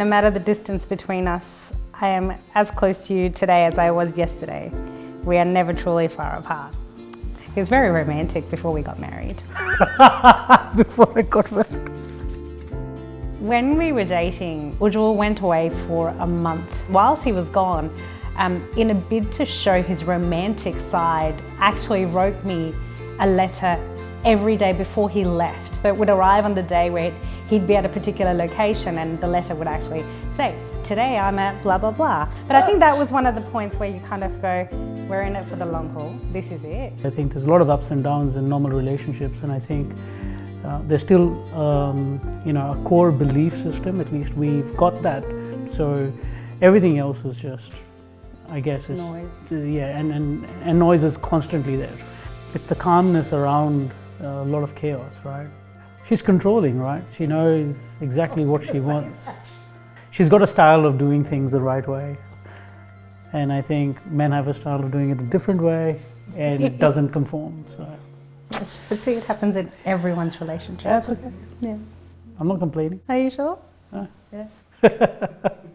no matter the distance between us, I am as close to you today as I was yesterday. We are never truly far apart. He was very romantic before we got married. before I got married. When we were dating, Ujjwal went away for a month. Whilst he was gone, um, in a bid to show his romantic side, actually wrote me a letter every day before he left. So it would arrive on the day where he'd be at a particular location and the letter would actually say, today I'm at blah, blah, blah. But I think that was one of the points where you kind of go, we're in it for the long haul, this is it. I think there's a lot of ups and downs in normal relationships and I think uh, there's still, um, you know, a core belief system, at least we've got that. So everything else is just, I guess, is, Noise. yeah, and, and, and noise is constantly there. It's the calmness around a lot of chaos, right? She's controlling, right? She knows exactly what she wants. She's got a style of doing things the right way. And I think men have a style of doing it a different way and it doesn't conform. So But see, it happens in everyone's relationship. that's okay. Yeah. I'm not complaining. Are you sure? Uh. Yeah.